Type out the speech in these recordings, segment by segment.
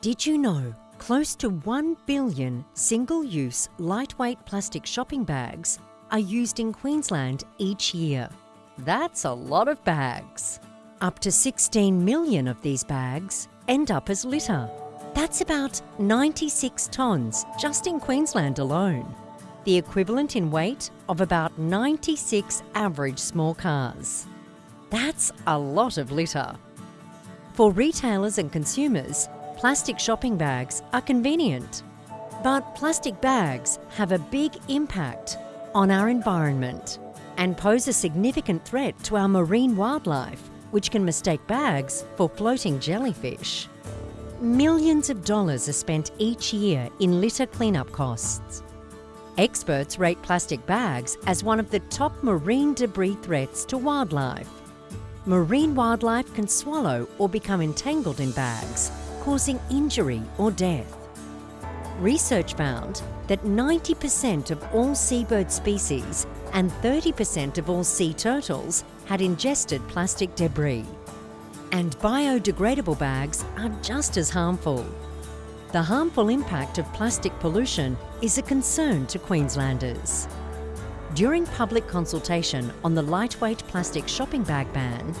Did you know close to 1 billion single-use lightweight plastic shopping bags are used in Queensland each year? That's a lot of bags. Up to 16 million of these bags end up as litter. That's about 96 tonnes just in Queensland alone, the equivalent in weight of about 96 average small cars. That's a lot of litter. For retailers and consumers, plastic shopping bags are convenient. But plastic bags have a big impact on our environment and pose a significant threat to our marine wildlife, which can mistake bags for floating jellyfish. Millions of dollars are spent each year in litter cleanup costs. Experts rate plastic bags as one of the top marine debris threats to wildlife. Marine wildlife can swallow or become entangled in bags, causing injury or death. Research found that 90% of all seabird species and 30% of all sea turtles had ingested plastic debris. And biodegradable bags are just as harmful. The harmful impact of plastic pollution is a concern to Queenslanders. During public consultation on the lightweight plastic shopping bag ban,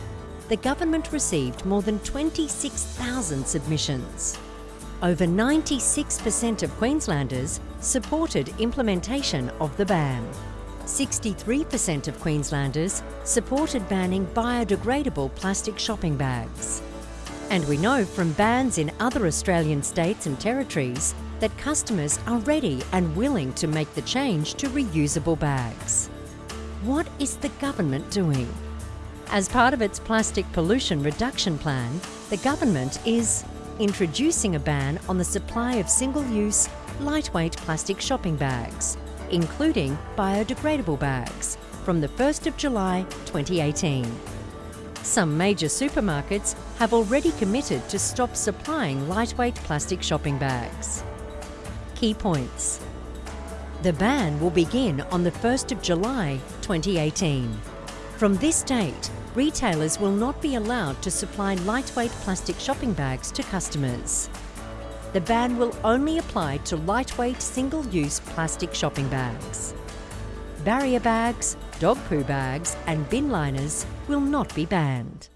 the government received more than 26,000 submissions. Over 96% of Queenslanders supported implementation of the ban. 63% of Queenslanders supported banning biodegradable plastic shopping bags. And we know from bans in other Australian states and territories that customers are ready and willing to make the change to reusable bags. What is the government doing? As part of its plastic pollution reduction plan, the government is introducing a ban on the supply of single-use, lightweight plastic shopping bags, including biodegradable bags, from the 1st of July 2018. Some major supermarkets have already committed to stop supplying lightweight plastic shopping bags. Key points. The ban will begin on the 1st of July 2018. From this date, retailers will not be allowed to supply lightweight plastic shopping bags to customers. The ban will only apply to lightweight single-use plastic shopping bags. Barrier bags, dog poo bags and bin liners will not be banned.